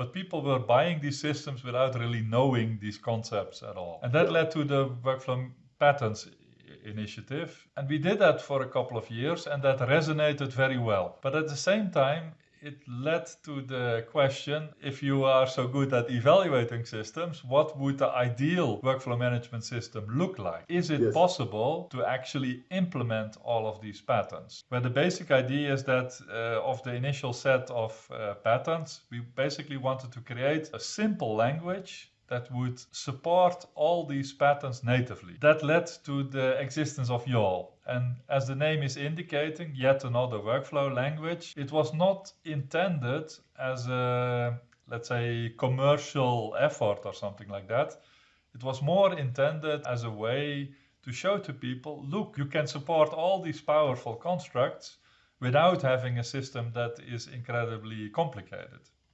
but people were buying these systems without really knowing these concepts at all. And that led to the workflow patterns initiative. And we did that for a couple of years and that resonated very well. But at the same time, it led to the question if you are so good at evaluating systems, what would the ideal workflow management system look like? Is it yes. possible to actually implement all of these patterns? Where the basic idea is that uh, of the initial set of uh, patterns, we basically wanted to create a simple language that would support all these patterns natively. That led to the existence of YAWL. And as the name is indicating, yet another workflow language, it was not intended as a, let's say, commercial effort or something like that. It was more intended as a way to show to people, look, you can support all these powerful constructs without having a system that is incredibly complicated.